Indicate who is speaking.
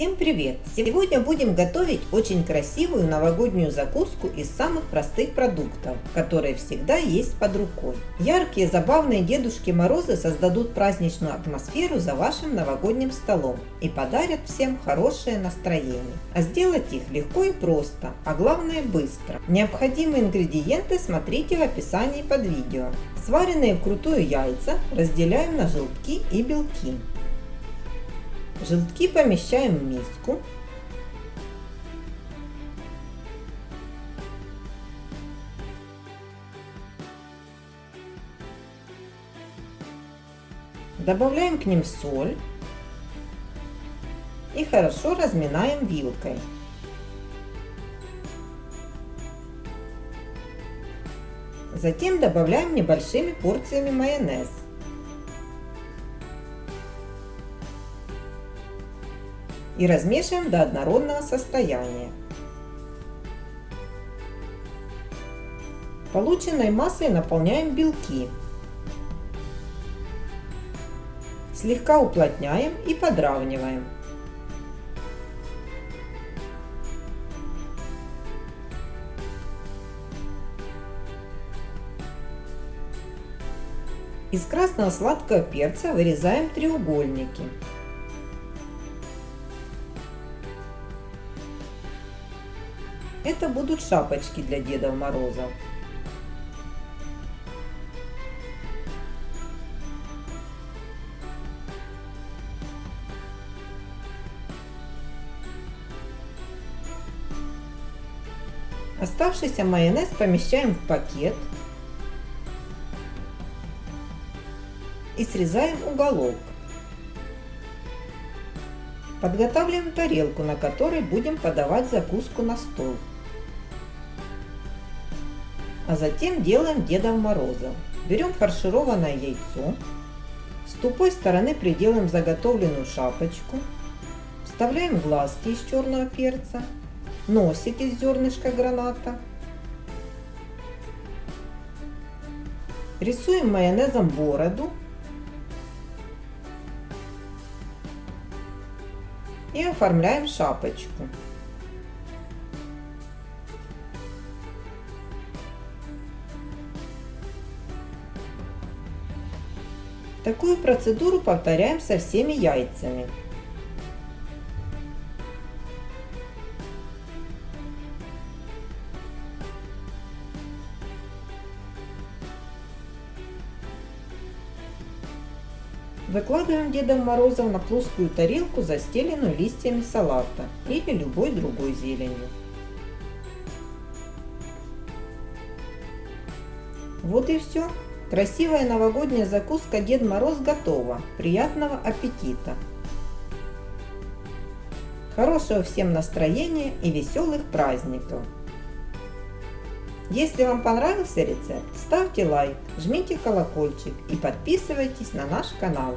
Speaker 1: Всем привет! Сегодня будем готовить очень красивую новогоднюю закуску из самых простых продуктов, которые всегда есть под рукой. Яркие, забавные Дедушки Морозы создадут праздничную атмосферу за вашим новогодним столом и подарят всем хорошее настроение. А сделать их легко и просто, а главное быстро. Необходимые ингредиенты смотрите в описании под видео. Сваренные вкрутую яйца разделяем на желтки и белки. Желтки помещаем в миску. Добавляем к ним соль и хорошо разминаем вилкой. Затем добавляем небольшими порциями майонез. И размешиваем до однородного состояния. Полученной массой наполняем белки. Слегка уплотняем и подравниваем. Из красного сладкого перца вырезаем треугольники. Это будут шапочки для Деда Мороза. Оставшийся майонез помещаем в пакет и срезаем уголок. Подготавливаем тарелку, на которой будем подавать закуску на стол. А затем делаем Деда Мороза. Берем фаршированное яйцо, с тупой стороны приделаем заготовленную шапочку, вставляем глазки из черного перца, носик из зернышка граната, рисуем майонезом бороду и оформляем шапочку. Такую процедуру повторяем со всеми яйцами. Выкладываем Дедом Морозом на плоскую тарелку, застеленную листьями салата или любой другой зеленью. Вот и все. Красивая новогодняя закуска Дед Мороз готова. Приятного аппетита! Хорошего всем настроения и веселых праздников! Если вам понравился рецепт, ставьте лайк, жмите колокольчик и подписывайтесь на наш канал.